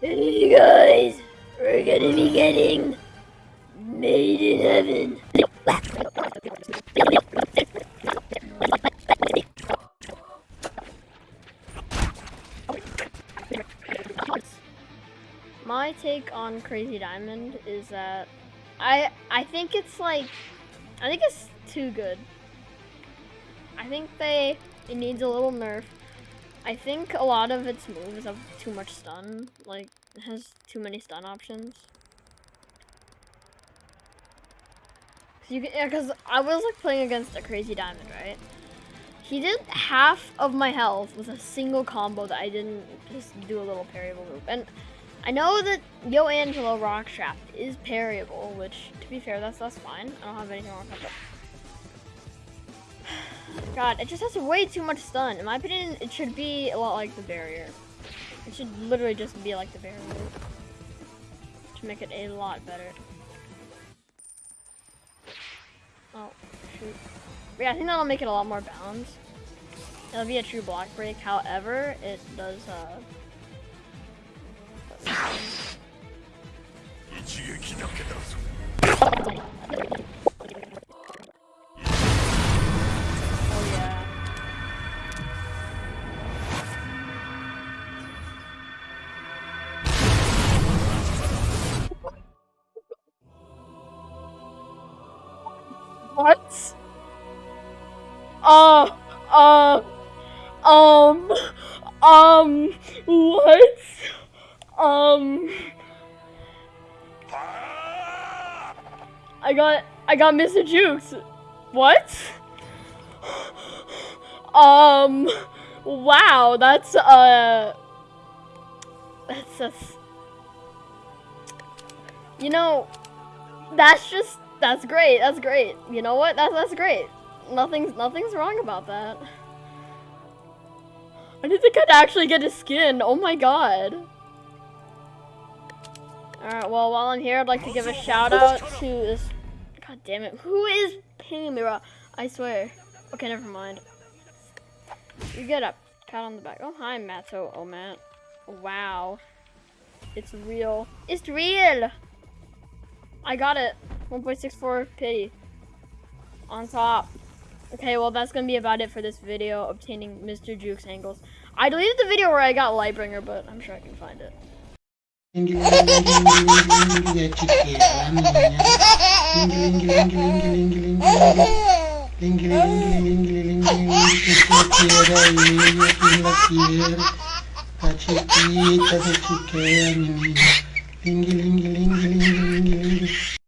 Hey guys, we're gonna be getting made in heaven. My take on Crazy Diamond is that I I think it's like I think it's too good. I think they it needs a little nerf. I think a lot of its moves have too much stun. Like it has too many stun options. Cause you can, yeah, cause I was like playing against a crazy diamond, right? He did half of my health with a single combo that I didn't just do a little parryable move. And I know that Yo Angelo Rock Trap is parryable, which to be fair, that's that's fine. I don't have anything wrong with that. God, it just has way too much stun. In my opinion, it should be a lot like the barrier. It should literally just be like the barrier. To make it a lot better. Oh, shoot. Yeah, I think that'll make it a lot more balanced. It'll be a true block break. However, it does, uh... What? Uh, uh, um, um, what? Um, I got, I got Mr. Jukes. What? Um, wow, that's, uh, that's just, you know, that's just, that's great, that's great. You know what, that's, that's great. Nothing's, nothing's wrong about that. I didn't think I'd actually get a skin, oh my god. Alright, well, while I'm here, I'd like to give a shout out to this, god damn it, who is pinging me? I swear. Okay, never mind. You get up. Pat on the back. Oh, hi, Matto. Oh, Matt. Wow. It's real. It's real! I got it. 1.64 pity. On top. Okay, well, that's gonna be about it for this video, obtaining Mr. Juke's angles. I deleted the video where I got Lightbringer, but I'm sure I can find it.